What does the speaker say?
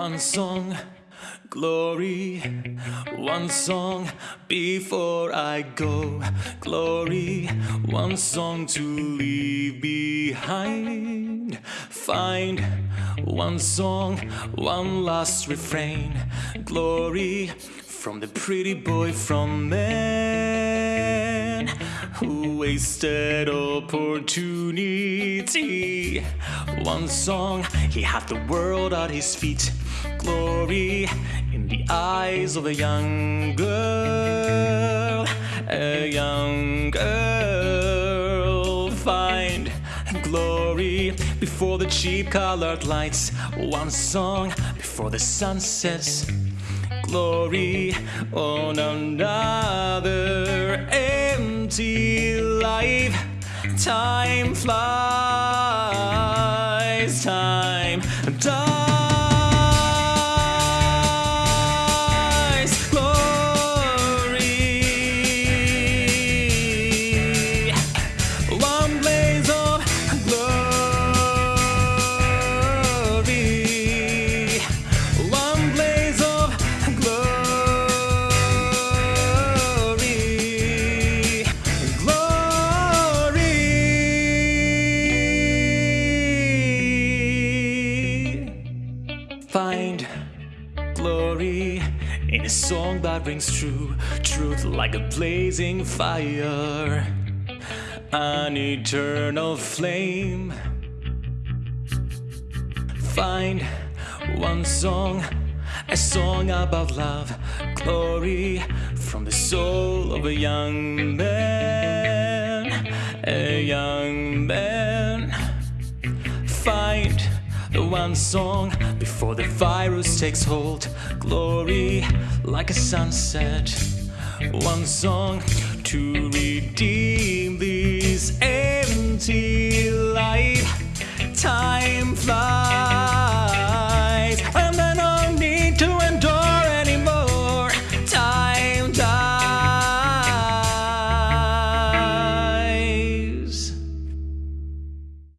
One song, glory. One song before I go, glory. One song to leave behind. Find one song, one last refrain, glory from the pretty boy from man who wasted opportunity. One song, he had the world at his feet. Glory in the eyes of a young girl, a young girl. Find glory before the cheap colored lights. One song before the sun sets glory on another empty life. Time flies, time dies. Glory in a song that rings true, truth like a blazing fire, an eternal flame. Find one song, a song about love, glory from the soul of a young man, a young man. Find the one song before the virus takes hold, glory like a sunset. One song to